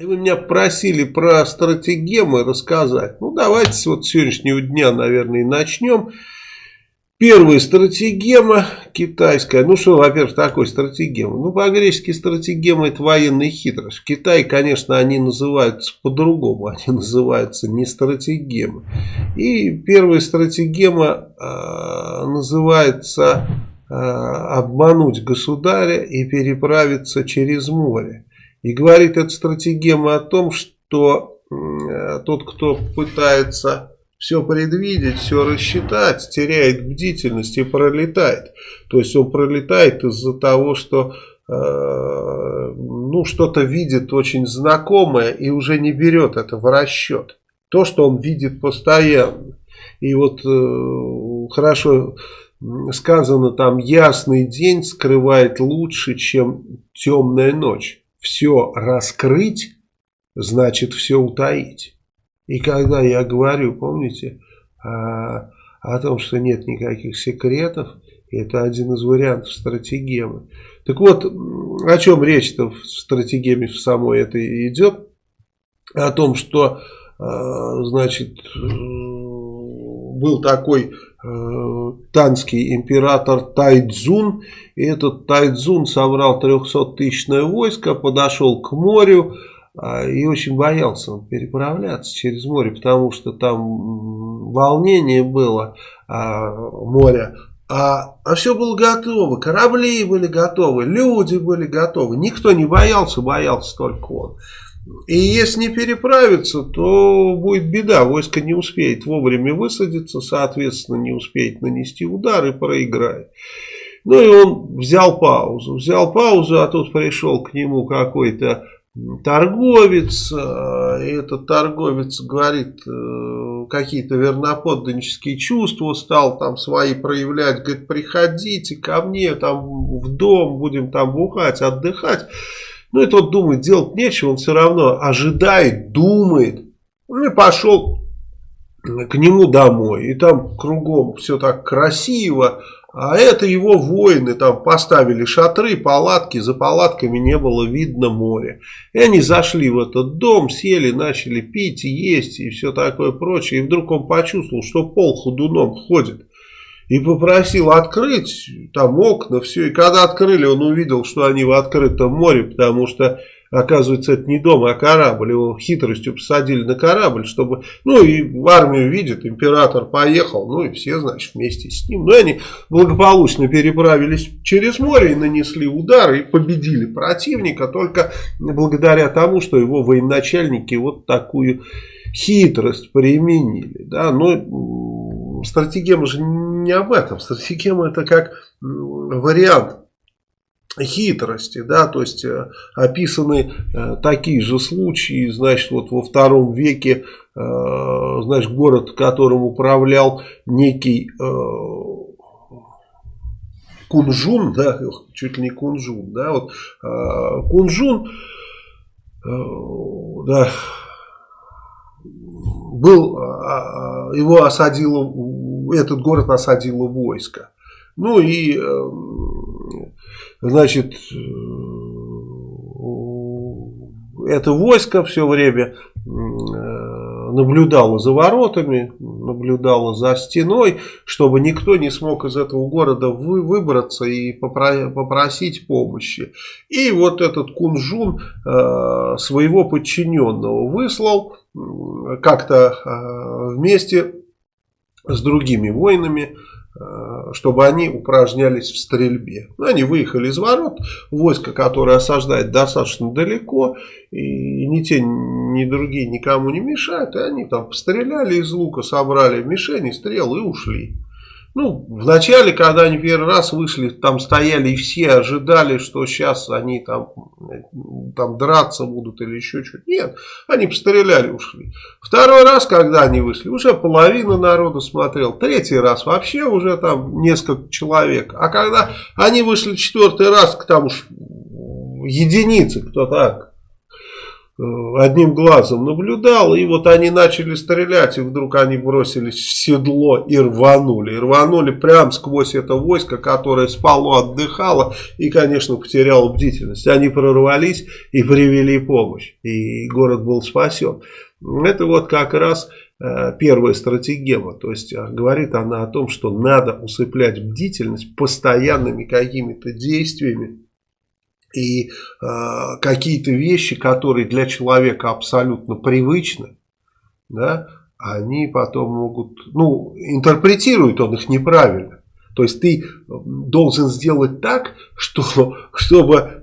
Вы меня просили про стратегемы рассказать. Ну, давайте с вот сегодняшнего дня, наверное, и начнем. Первая стратегема китайская. Ну что, во-первых, такое стратегема? Ну, по-гречески стратегема это военная хитрость. В Китае, конечно, они называются по-другому. Они называются не стратегемы. И первая стратегема э, называется э, обмануть государя и переправиться через море. И говорит эта стратегема о том, что тот, кто пытается все предвидеть, все рассчитать, теряет бдительность и пролетает. То есть он пролетает из-за того, что э, ну что-то видит очень знакомое и уже не берет это в расчет. То, что он видит постоянно. И вот э, хорошо сказано там, ясный день скрывает лучше, чем темная ночь. Все раскрыть, значит все утаить. И когда я говорю, помните, о, о том, что нет никаких секретов, это один из вариантов стратегемы. Так вот, о чем речь-то в стратегеме в самой этой идет? О том, что, значит, был такой танский император Тайдзун, и этот Тайдзун собрал 300-тысячное войско, подошел к морю, а, и очень боялся переправляться через море, потому что там волнение было а, моря. А, а все было готово, корабли были готовы, люди были готовы. Никто не боялся, боялся только он. И если не переправиться, то будет беда. Войско не успеет вовремя высадиться, соответственно, не успеет нанести удар и проиграет. Ну и он взял паузу. Взял паузу, а тут пришел к нему какой-то торговец, э, и этот торговец говорит э, какие-то верноподданнические чувства, стал там свои проявлять, говорит, приходите ко мне там в дом, будем там бухать, отдыхать. Ну и тот думает, делать нечего, он все равно ожидает, думает. Ну и пошел к нему домой, и там кругом все так красиво, а это его воины там поставили шатры, палатки, за палатками не было видно моря. И они зашли в этот дом, сели, начали пить и есть и все такое прочее. И вдруг он почувствовал, что пол ходуном ходит. И попросил открыть там окна, все. И когда открыли, он увидел, что они в открытом море, потому что Оказывается, это не дом, а корабль. Его хитростью посадили на корабль, чтобы... Ну, и в армию видит, император поехал, ну, и все, значит, вместе с ним. Ну, и они благополучно переправились через море и нанесли удар, и победили противника, только благодаря тому, что его военачальники вот такую хитрость применили. Да? Но стратегема же не об этом. Стратегема это как вариант хитрости, да, то есть э, описаны э, такие же случаи, значит, вот во втором веке, э, значит, город, которым управлял некий Кунжун, да, чуть ли не Кунжун, да, вот Кунжун, да, был, его осадило, этот город осадило войско. Ну и значит, э, это войско все время э, наблюдало за воротами, наблюдало за стеной, чтобы никто не смог из этого города вы, выбраться и попросить помощи. И вот этот Кунжун э, своего подчиненного выслал как-то э, вместе с другими воинами Э, чтобы они упражнялись в стрельбе. Ну, они выехали из ворот, войско, которое осаждает достаточно далеко, и ни те, ни другие никому не мешают, и они там постреляли из лука, собрали мишени, стрелы и ушли. Ну, вначале, когда они первый раз вышли, там стояли и все ожидали, что сейчас они там, там драться будут или еще что-то. Нет, они постреляли, ушли. Второй раз, когда они вышли, уже половина народа смотрел. Третий раз вообще уже там несколько человек. А когда они вышли четвертый раз, к там уж единицы, кто так одним глазом наблюдал, и вот они начали стрелять, и вдруг они бросились в седло и рванули. И рванули прямо сквозь это войско, которое спало, отдыхало и, конечно, потеряло бдительность. Они прорвались и привели помощь, и город был спасен. Это вот как раз э, первая стратегема. То есть э, говорит она о том, что надо усыплять бдительность постоянными какими-то действиями. И э, какие-то вещи, которые для человека абсолютно привычны, да, они потом могут, ну, интерпретирует он их неправильно. То есть ты должен сделать так, что, чтобы э,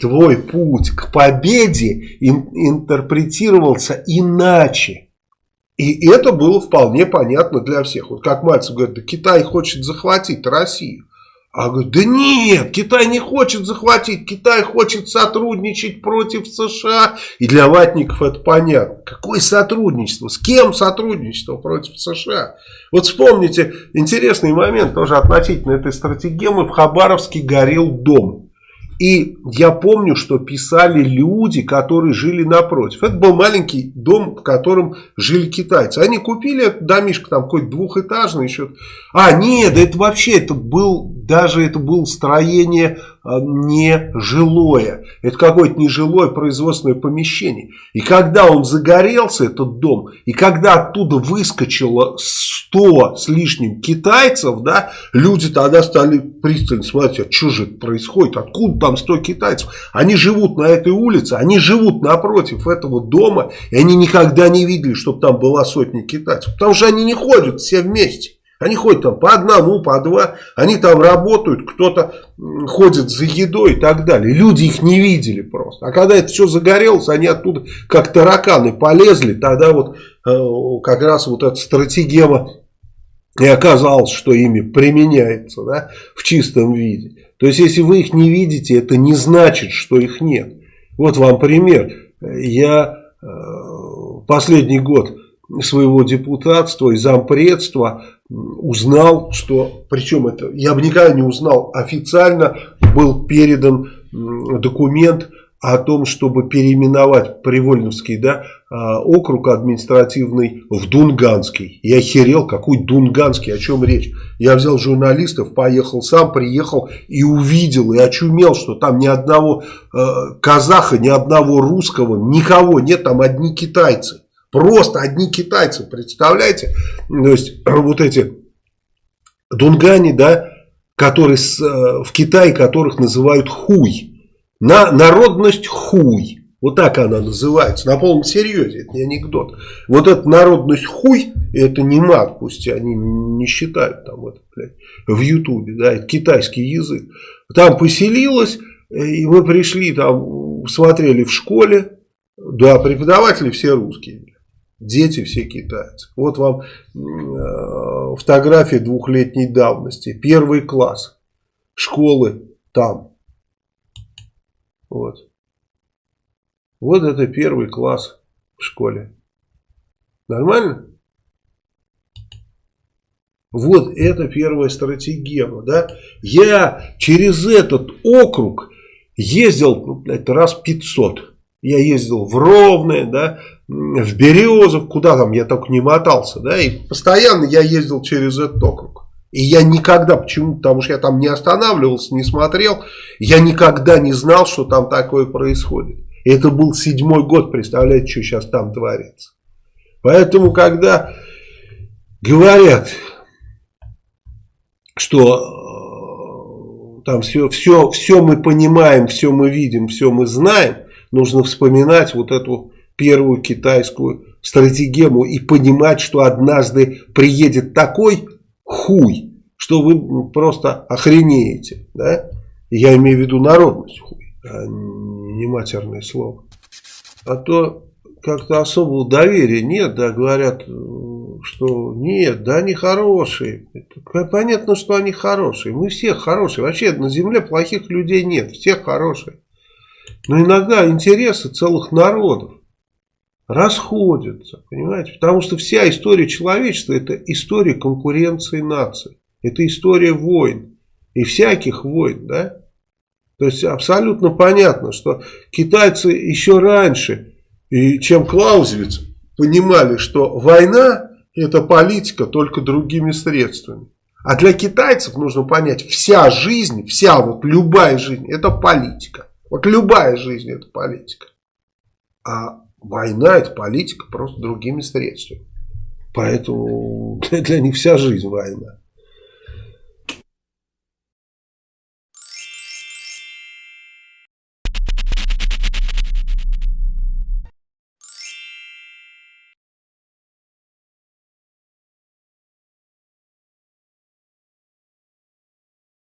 твой путь к победе ин, интерпретировался иначе. И это было вполне понятно для всех. Вот как Мальцев говорит, да Китай хочет захватить Россию. А говорит, да нет, Китай не хочет захватить, Китай хочет сотрудничать против США. И для ватников это понятно. Какое сотрудничество? С кем сотрудничество против США? Вот вспомните интересный момент тоже относительно этой стратегемы. В Хабаровске горел дом. И я помню, что писали люди, которые жили напротив. Это был маленький дом, в котором жили китайцы. Они купили этот домишко, там какой-то двухэтажный еще. А, нет, это вообще, это был, даже это было строение а, не жилое. Это какое-то нежилое производственное помещение. И когда он загорелся, этот дом, и когда оттуда выскочило 100 с лишним китайцев, да, люди тогда стали пристально смотреть, а что же это происходит, откуда там 100 китайцев. Они живут на этой улице, они живут напротив этого дома, и они никогда не видели, чтобы там была сотня китайцев. Потому что они не ходят все вместе. Они ходят там по одному, по два, они там работают, кто-то ходит за едой и так далее. Люди их не видели просто. А когда это все загорелось, они оттуда как тараканы полезли, тогда вот э, как раз вот эта стратегема и оказалось, что ими применяется да, в чистом виде. То есть, если вы их не видите, это не значит, что их нет. Вот вам пример. Я э, последний год своего депутатства и зампредства узнал, что, причем это я бы никогда не узнал, официально был передан документ о том, чтобы переименовать Привольновский да, а, округ административный в Дунганский. Я охерел, какой Дунганский, о чем речь. Я взял журналистов, поехал сам, приехал и увидел, и очумел, что там ни одного э, казаха, ни одного русского, никого нет, там одни китайцы. Просто одни китайцы, представляете? То есть вот эти Дунгани, да, которые с, э, в Китае, которых называют хуй. На народность хуй. Вот так она называется. На полном серьезе. Это не анекдот. Вот эта народность хуй, это не мат. Пусть они не считают там это, блядь, в Ютубе. Да, это китайский язык. Там поселилась. И мы пришли там, смотрели в школе. Да, преподаватели все русские. Дети все китайцы. Вот вам э, фотография двухлетней давности. Первый класс. Школы там. Вот. Вот это первый класс в школе. Нормально? Вот это первая стратегема. Да? Я через этот округ ездил ну, блядь, раз 500. Я ездил в Ровное, да, в Березов, куда там я только не мотался. Да, и постоянно я ездил через этот округ. И я никогда, почему? Потому что я там не останавливался, не смотрел. Я никогда не знал, что там такое происходит. И это был седьмой год, представляете, что сейчас там творится. Поэтому, когда говорят, что э, там все, все, все мы понимаем, все мы видим, все мы знаем, нужно вспоминать вот эту первую китайскую стратегему и понимать, что однажды приедет такой хуй, что вы просто охренеете. Да? Я имею в виду народность хуй, а не матерное слово. А то как-то особого доверия нет, да, говорят, что нет, да, они хорошие. Понятно, что они хорошие. Мы все хорошие. Вообще на земле плохих людей нет, все хорошие. Но иногда интересы целых народов расходятся, понимаете? Потому что вся история человечества это история конкуренции наций. Это история войн. И всяких войн, да? То есть абсолютно понятно, что китайцы еще раньше, чем Клаузевиц, понимали, что война это политика только другими средствами. А для китайцев нужно понять, вся жизнь, вся вот любая жизнь, это политика. Вот любая жизнь это политика. А война это политика просто другими средствами. Поэтому для, них вся жизнь война.